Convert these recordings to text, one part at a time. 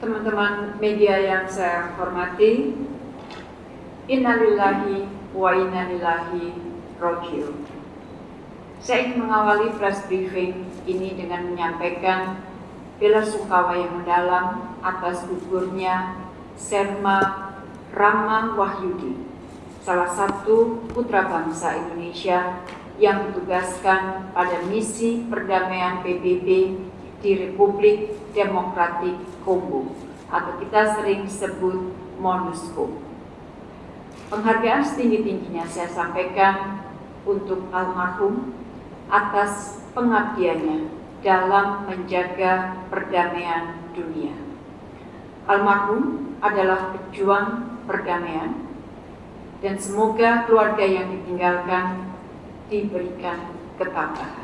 teman-teman media yang saya hormati, innalillahi wa innalillahi rojiun. Saya ingin mengawali press briefing ini dengan menyampaikan bela sungkawa yang mendalam atas gugurnya Serma Rama Wahyudi, salah satu putra bangsa Indonesia yang ditugaskan pada misi perdamaian PBB di Republik Demokratik Kongo atau kita sering sebut MONUSCO. Penghargaan setinggi-tingginya saya sampaikan untuk almarhum atas pengabdiannya dalam menjaga perdamaian dunia. Almarhum adalah pejuang perdamaian dan semoga keluarga yang ditinggalkan diberikan ketabahan.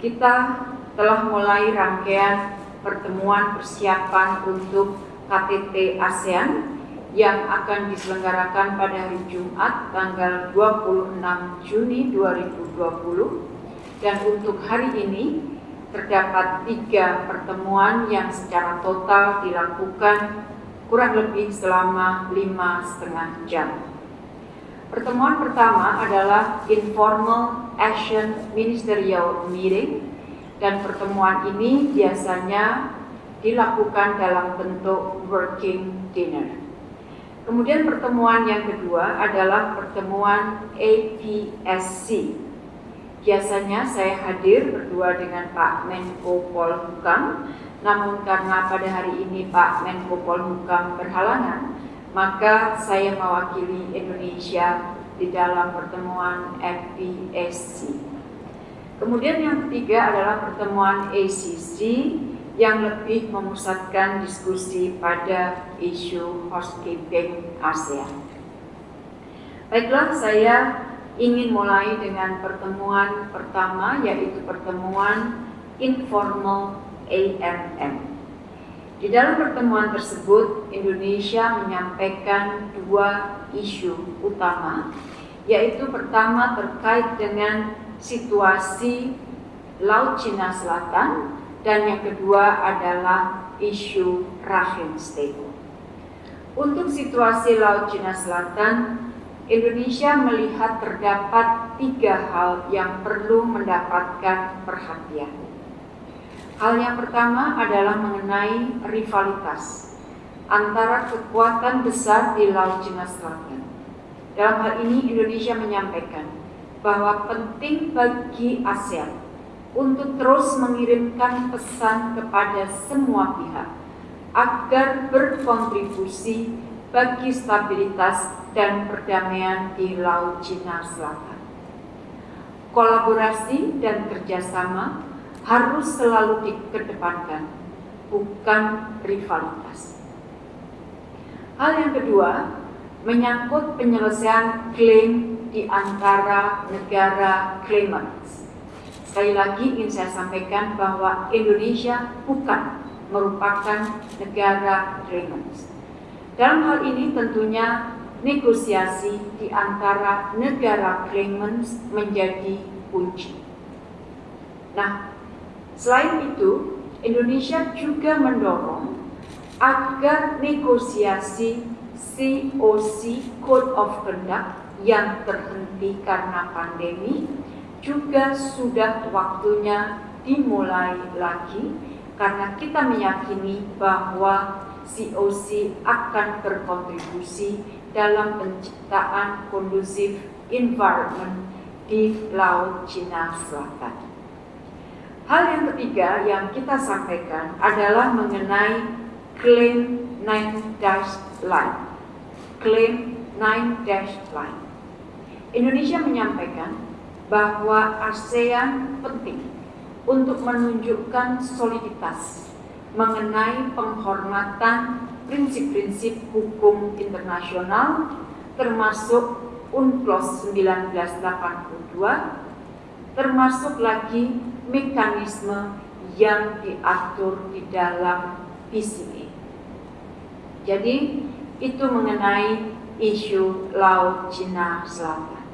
Kita telah mulai rangkaian pertemuan persiapan untuk KTT ASEAN yang akan diselenggarakan pada hari Jumat tanggal 26 Juni 2020 dan untuk hari ini terdapat tiga pertemuan yang secara total dilakukan kurang lebih selama lima setengah jam. Pertemuan pertama adalah Informal Action Ministerial Meeting dan pertemuan ini biasanya dilakukan dalam bentuk working dinner. Kemudian pertemuan yang kedua adalah pertemuan APSC. Biasanya saya hadir berdua dengan Pak Menko Polhukam, namun karena pada hari ini Pak Menko Polhukam berhalangan, maka saya mewakili Indonesia di dalam pertemuan APSC. Kemudian yang ketiga adalah pertemuan ACC yang lebih memusatkan diskusi pada isu housekeeping ASEAN. Baiklah, saya ingin mulai dengan pertemuan pertama yaitu pertemuan informal AMM. Di dalam pertemuan tersebut, Indonesia menyampaikan dua isu utama, yaitu pertama terkait dengan situasi Laut Cina Selatan dan yang kedua adalah isu Rahim State. Untuk situasi Laut Cina Selatan, Indonesia melihat terdapat tiga hal yang perlu mendapatkan perhatian. Hal yang pertama adalah mengenai rivalitas antara kekuatan besar di Laut Cina Selatan. Dalam hal ini Indonesia menyampaikan bahwa penting bagi ASEAN untuk terus mengirimkan pesan kepada semua pihak agar berkontribusi bagi stabilitas dan perdamaian di Laut Cina Selatan. Kolaborasi dan kerjasama harus selalu dikedepankan, bukan rivalitas. Hal yang kedua, menyangkut penyelesaian klaim di antara negara claimants. Sekali lagi ingin saya sampaikan bahwa Indonesia bukan merupakan negara claimants. Dalam hal ini tentunya negosiasi di antara negara claimants menjadi kunci. Nah, selain itu, Indonesia juga mendorong agar negosiasi COC Code of Conduct yang terhenti karena pandemi juga sudah waktunya dimulai lagi karena kita meyakini bahwa COC akan berkontribusi dalam penciptaan kondusif environment di Laut Cina Selatan. Hal yang ketiga yang kita sampaikan adalah mengenai klaim 9 dash line. Klaim 9 dash line. Indonesia menyampaikan bahwa ASEAN penting untuk menunjukkan soliditas mengenai penghormatan prinsip-prinsip hukum internasional termasuk UNCLOS 1982 termasuk lagi mekanisme yang diatur di dalam PCA. Jadi itu mengenai isu Laut Cina Selatan.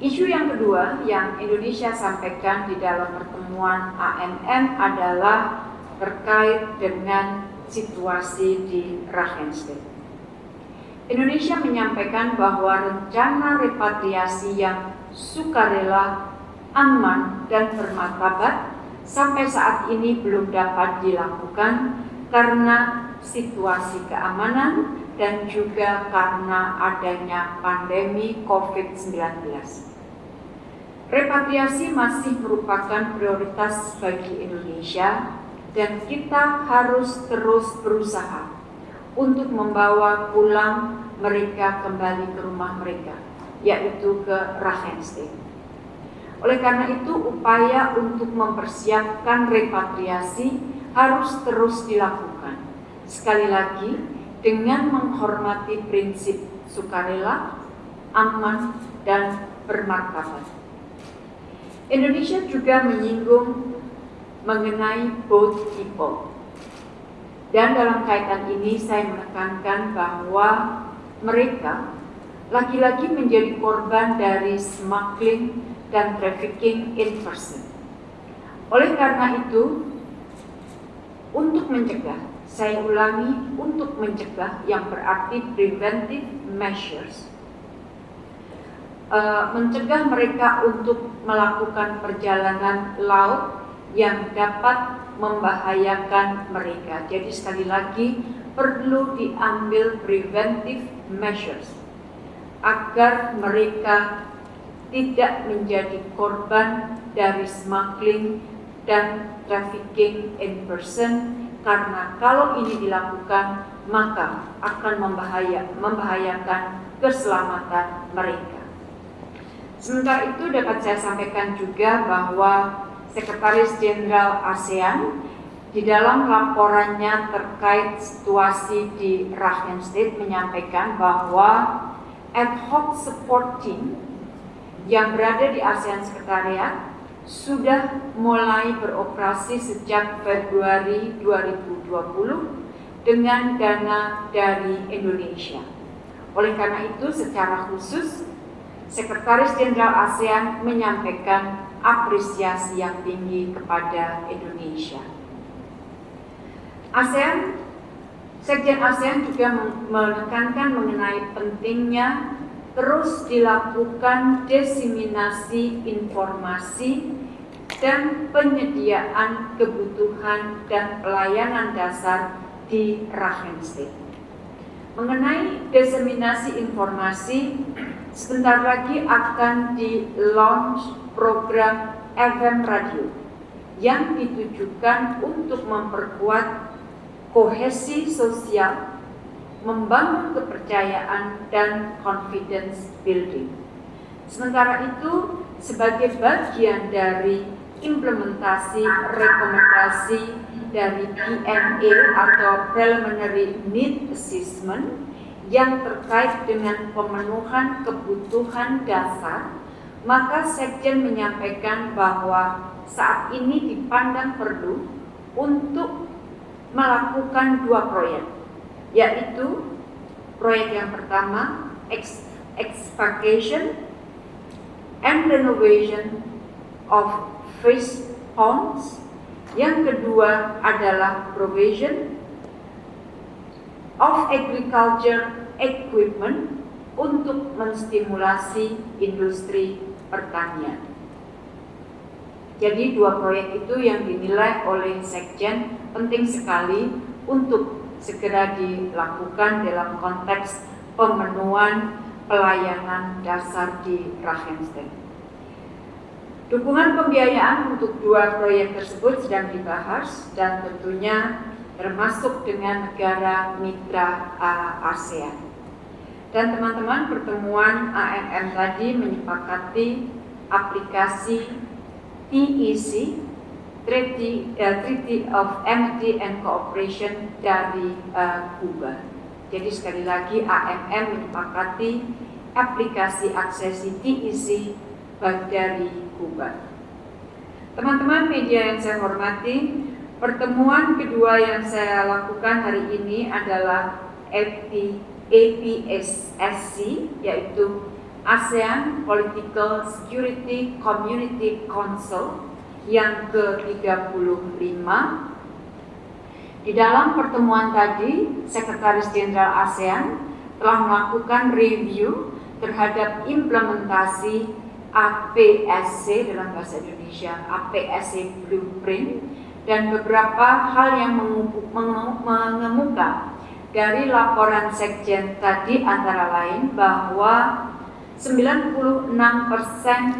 Isu yang kedua yang Indonesia sampaikan di dalam pertemuan AMM adalah terkait dengan situasi di Rakhine State. Indonesia menyampaikan bahwa rencana repatriasi yang sukarela, aman, dan bermartabat sampai saat ini belum dapat dilakukan karena situasi keamanan dan juga karena adanya pandemi COVID-19. Repatriasi masih merupakan prioritas bagi Indonesia dan kita harus terus berusaha untuk membawa pulang mereka kembali ke rumah mereka, yaitu ke Rakhine State. Oleh karena itu, upaya untuk mempersiapkan repatriasi harus terus dilakukan. Sekali lagi, dengan menghormati prinsip sukarela, aman, dan bermartabat. Indonesia juga menyinggung mengenai both people. Dan dalam kaitan ini saya menekankan bahwa mereka lagi-lagi menjadi korban dari smuggling dan trafficking in person. Oleh karena itu, untuk mencegah, saya ulangi, untuk mencegah yang berarti preventive measures, uh, mencegah mereka untuk melakukan perjalanan laut yang dapat membahayakan mereka. Jadi sekali lagi perlu diambil preventive measures agar mereka tidak menjadi korban dari smuggling dan trafficking in person karena kalau ini dilakukan maka akan membahaya, membahayakan keselamatan mereka. Sementara itu dapat saya sampaikan juga bahwa Sekretaris Jenderal ASEAN di dalam laporannya terkait situasi di Rakhine State menyampaikan bahwa ad hoc support team yang berada di ASEAN Sekretariat sudah mulai beroperasi sejak Februari 2020 dengan dana dari Indonesia. Oleh karena itu, secara khusus, Sekretaris Jenderal ASEAN menyampaikan apresiasi yang tinggi kepada Indonesia. ASEAN, Sekjen ASEAN juga menekankan mengenai pentingnya terus dilakukan diseminasi informasi dan penyediaan kebutuhan dan pelayanan dasar di Rakhine State. Mengenai diseminasi informasi, sebentar lagi akan di launch program FM radio yang ditujukan untuk memperkuat kohesi sosial, membangun kepercayaan dan confidence building. Sementara itu, sebagai bagian dari implementasi rekomendasi dari PNA atau Preliminary Need Assessment yang terkait dengan pemenuhan kebutuhan dasar maka Sekjen menyampaikan bahwa saat ini dipandang perlu untuk melakukan dua proyek, yaitu proyek yang pertama excavation and renovation of fish ponds, yang kedua adalah provision of agriculture equipment untuk menstimulasi industri pertanian. Jadi dua proyek itu yang dinilai oleh Sekjen penting sekali untuk segera dilakukan dalam konteks pemenuhan pelayanan dasar di Rakhine Dukungan pembiayaan untuk dua proyek tersebut sedang dibahas dan tentunya termasuk dengan negara mitra ASEAN. Dan teman-teman pertemuan AMM tadi menyepakati aplikasi TEC Treaty, uh, Treaty of Amity and Cooperation dari uh, Kuba. Jadi sekali lagi AMM menyepakati aplikasi aksesi TEC dari Kuba. Teman-teman media yang saya hormati, pertemuan kedua yang saya lakukan hari ini adalah AP, APSSC, yaitu ASEAN Political Security Community Council yang ke-35 di dalam pertemuan tadi, Sekretaris Jenderal ASEAN telah melakukan review terhadap implementasi APSC dalam bahasa Indonesia, APSC Blueprint dan beberapa hal yang mengemuka dari laporan Sekjen tadi antara lain bahwa 96%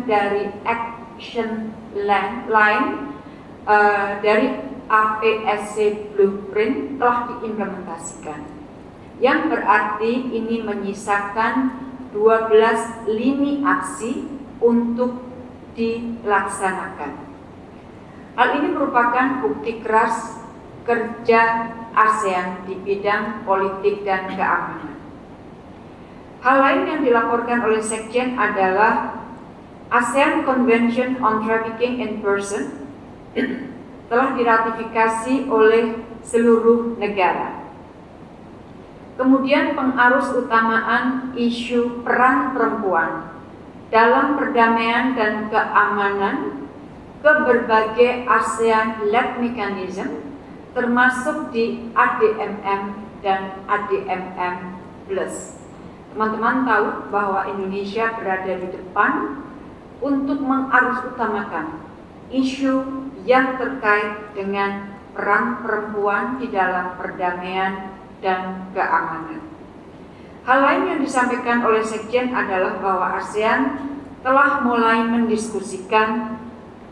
dari action line uh, dari APSC Blueprint telah diimplementasikan. Yang berarti ini menyisakan 12 lini aksi untuk dilaksanakan. Hal ini merupakan bukti keras kerja ASEAN di bidang politik dan keamanan. Hal lain yang dilaporkan oleh Sekjen adalah ASEAN Convention on Trafficking in Person telah diratifikasi oleh seluruh negara. Kemudian pengarus utamaan isu peran perempuan dalam perdamaian dan keamanan ke berbagai ASEAN-led mechanism termasuk di ADMM dan ADMM Plus. Teman-teman tahu bahwa Indonesia berada di depan untuk mengarus utamakan isu yang terkait dengan peran perempuan di dalam perdamaian dan keamanan. Hal lain yang disampaikan oleh Sekjen adalah bahwa ASEAN telah mulai mendiskusikan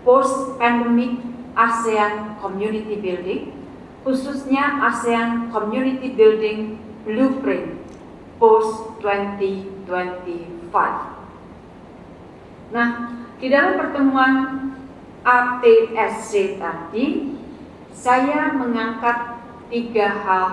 post-pandemic ASEAN Community Building, khususnya ASEAN Community Building Blueprint post 2025. Nah, di dalam pertemuan APSC tadi, saya mengangkat tiga hal,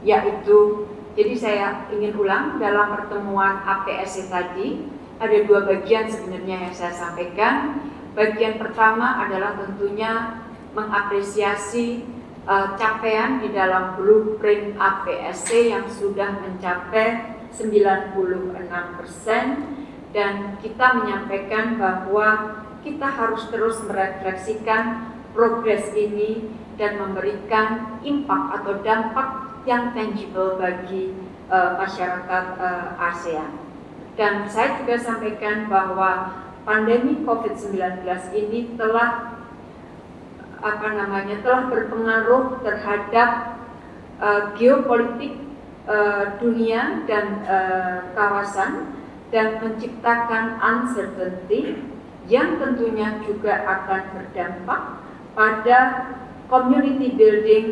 yaitu, jadi saya ingin ulang dalam pertemuan APSC tadi, ada dua bagian sebenarnya yang saya sampaikan. Bagian pertama adalah tentunya mengapresiasi uh, capaian di dalam blueprint APSC yang sudah mencapai 96 persen dan kita menyampaikan bahwa kita harus terus merefleksikan progres ini dan memberikan impact atau dampak yang tangible bagi uh, masyarakat uh, ASEAN. Dan saya juga sampaikan bahwa pandemi COVID-19 ini telah apa namanya telah berpengaruh terhadap uh, geopolitik uh, dunia dan uh, kawasan dan menciptakan uncertainty yang tentunya juga akan berdampak pada community building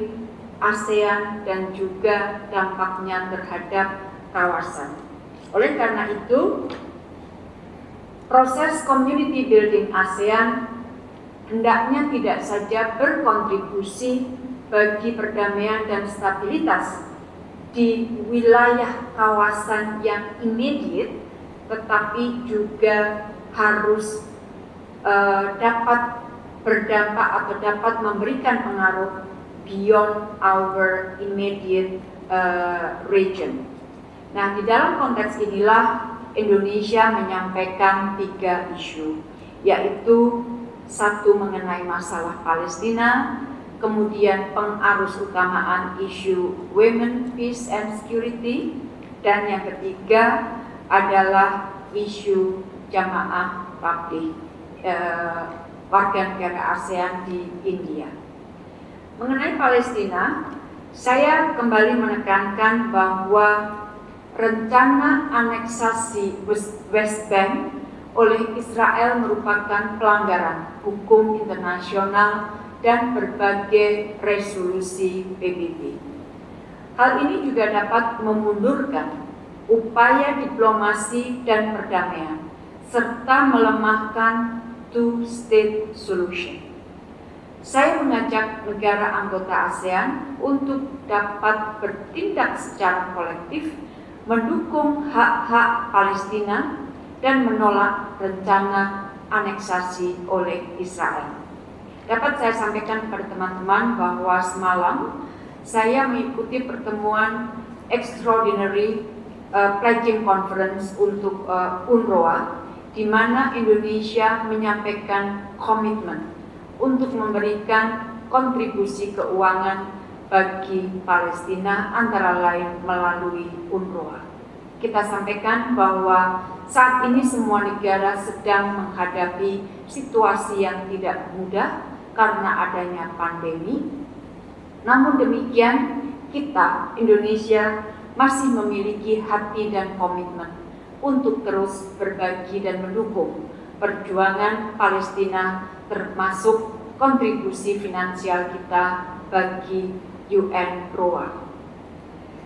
ASEAN dan juga dampaknya terhadap kawasan. Oleh karena itu, proses community building ASEAN hendaknya tidak saja berkontribusi bagi perdamaian dan stabilitas di wilayah kawasan yang immediate, tetapi juga harus uh, dapat berdampak atau dapat memberikan pengaruh beyond our immediate uh, region. Nah, di dalam konteks inilah Indonesia menyampaikan tiga isu, yaitu satu mengenai masalah Palestina, kemudian pengarus utamaan isu women, peace and security, dan yang ketiga adalah isu jamaah publik eh, warga negara ASEAN di India. Mengenai Palestina, saya kembali menekankan bahwa rencana aneksasi West Bank oleh Israel merupakan pelanggaran hukum internasional dan berbagai resolusi PBB. Hal ini juga dapat memundurkan upaya diplomasi dan perdamaian serta melemahkan two-state solution. saya mengajak negara anggota ASEAN untuk dapat bertindak secara kolektif mendukung hak-hak Palestina dan menolak rencana aneksasi oleh Israel. Dapat saya sampaikan kepada teman-teman bahwa semalam saya mengikuti pertemuan Extraordinary uh, Pledging Conference untuk uh, UNRWA di mana Indonesia menyampaikan komitmen untuk memberikan kontribusi keuangan bagi Palestina antara lain melalui UNRWA. Kita sampaikan bahwa saat ini semua negara sedang menghadapi situasi yang tidak mudah karena adanya pandemi. Namun demikian, kita Indonesia masih memiliki hati dan komitmen untuk terus berbagi dan mendukung perjuangan Palestina termasuk kontribusi finansial kita bagi UN ROA.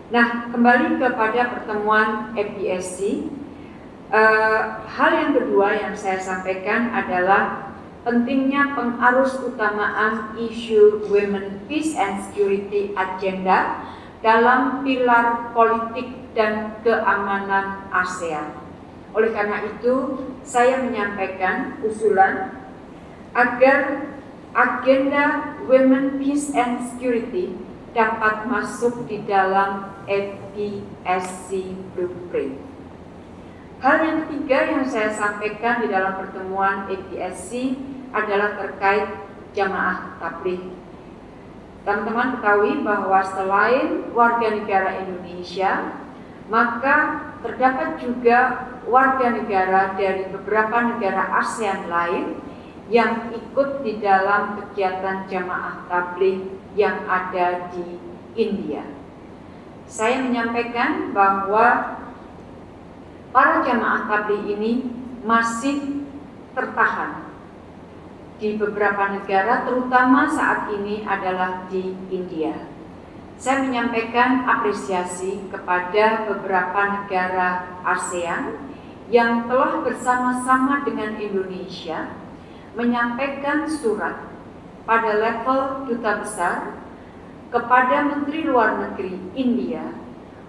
Nah, kembali kepada pertemuan FPSC, eh, hal yang kedua yang saya sampaikan adalah pentingnya pengarus utamaan isu Women Peace and Security Agenda dalam pilar politik dan keamanan ASEAN. Oleh karena itu, saya menyampaikan usulan agar agenda Women Peace and Security dapat masuk di dalam FPSC Blueprint. Hal yang ketiga yang saya sampaikan di dalam pertemuan FPSC adalah terkait jamaah tabligh. Teman-teman ketahui bahwa selain warga negara Indonesia, maka terdapat juga warga negara dari beberapa negara ASEAN lain yang ikut di dalam kegiatan jamaah tabligh yang ada di India. Saya menyampaikan bahwa para jamaah tabligh ini masih tertahan di beberapa negara, terutama saat ini adalah di India. Saya menyampaikan apresiasi kepada beberapa negara ASEAN yang telah bersama-sama dengan Indonesia menyampaikan surat pada level duta besar kepada Menteri Luar Negeri India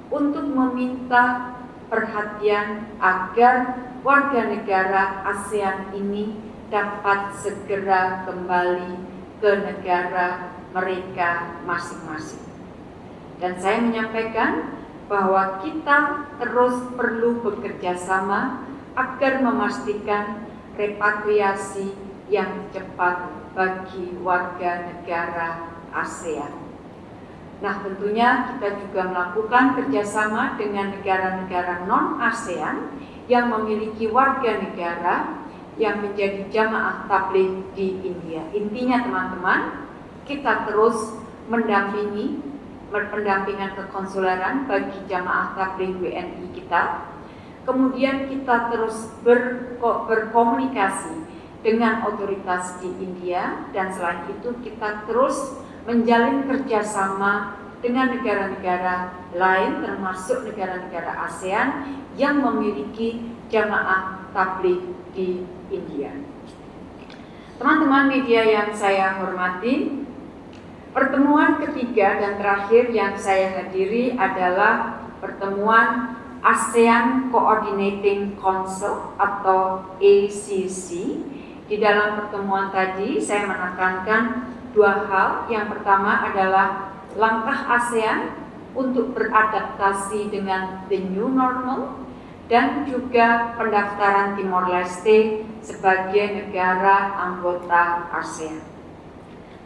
untuk meminta perhatian agar warga negara ASEAN ini dapat segera kembali ke negara mereka masing-masing. Dan saya menyampaikan bahwa kita terus perlu bekerja sama agar memastikan repatriasi yang cepat bagi warga negara ASEAN. Nah tentunya kita juga melakukan kerjasama dengan negara-negara non-ASEAN yang memiliki warga negara yang menjadi jamaah tabligh di India. Intinya teman-teman, kita terus mendampingi pendampingan kekonsuleran bagi jamaah tabligh WNI kita. Kemudian kita terus ber, berkomunikasi dengan otoritas di India dan selain itu kita terus menjalin kerjasama dengan negara-negara lain termasuk negara-negara ASEAN yang memiliki jamaah tabligh di India. Teman-teman media yang saya hormati, Pertemuan ketiga dan terakhir yang saya hadiri adalah pertemuan ASEAN Coordinating Council atau ACC. Di dalam pertemuan tadi saya menekankan dua hal. Yang pertama adalah langkah ASEAN untuk beradaptasi dengan the new normal dan juga pendaftaran Timor Leste sebagai negara anggota ASEAN.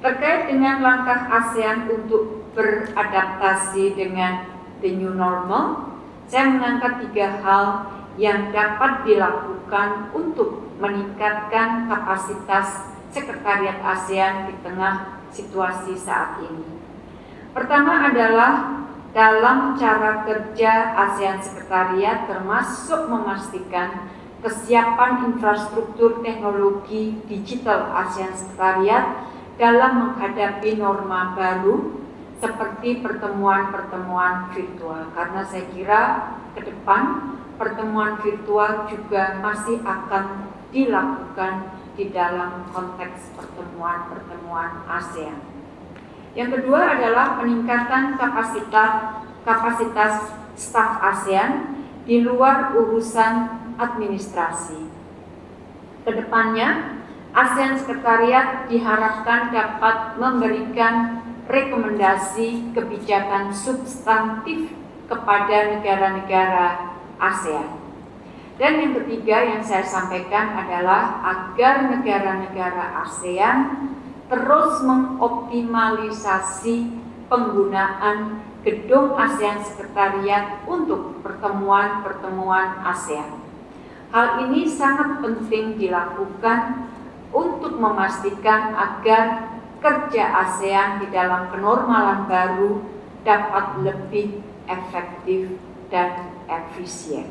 Terkait dengan langkah ASEAN untuk beradaptasi dengan the new normal, saya mengangkat tiga hal yang dapat dilakukan untuk meningkatkan kapasitas Sekretariat ASEAN di tengah situasi saat ini. Pertama adalah dalam cara kerja ASEAN Sekretariat termasuk memastikan kesiapan infrastruktur teknologi digital ASEAN Sekretariat dalam menghadapi norma baru seperti pertemuan-pertemuan virtual karena saya kira ke depan pertemuan virtual juga masih akan dilakukan di dalam konteks pertemuan-pertemuan ASEAN. Yang kedua adalah peningkatan kapasitas kapasitas staf ASEAN di luar urusan administrasi. Ke depannya, ASEAN Sekretariat diharapkan dapat memberikan rekomendasi kebijakan substantif kepada negara-negara ASEAN. Dan yang ketiga yang saya sampaikan adalah agar negara-negara ASEAN terus mengoptimalisasi penggunaan gedung ASEAN Sekretariat untuk pertemuan-pertemuan ASEAN. Hal ini sangat penting dilakukan untuk memastikan agar kerja ASEAN di dalam kenormalan baru dapat lebih efektif dan efisien.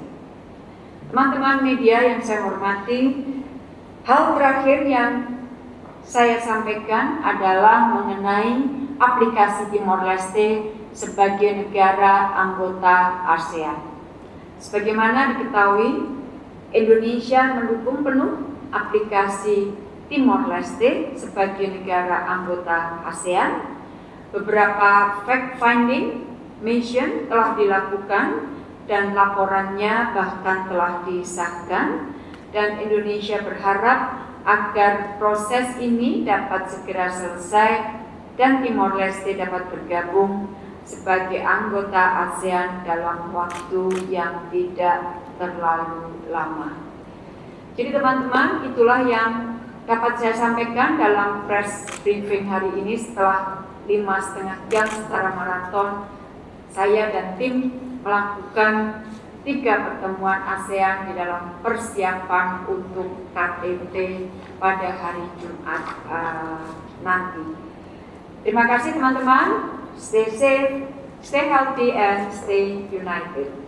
Teman-teman media yang saya hormati, hal terakhir yang saya sampaikan adalah mengenai aplikasi Timor Leste sebagai negara anggota ASEAN. Sebagaimana diketahui, Indonesia mendukung penuh aplikasi Timor Leste sebagai negara anggota ASEAN. Beberapa fact-finding mission telah dilakukan dan laporannya bahkan telah disahkan dan Indonesia berharap agar proses ini dapat segera selesai dan Timor Leste dapat bergabung sebagai anggota ASEAN dalam waktu yang tidak terlalu lama. Jadi teman-teman, itulah yang dapat saya sampaikan dalam press briefing hari ini setelah lima setengah jam secara maraton saya dan tim melakukan tiga pertemuan ASEAN di dalam persiapan untuk KTT pada hari Jumat uh, nanti. Terima kasih teman-teman. Stay safe, stay healthy, and stay united.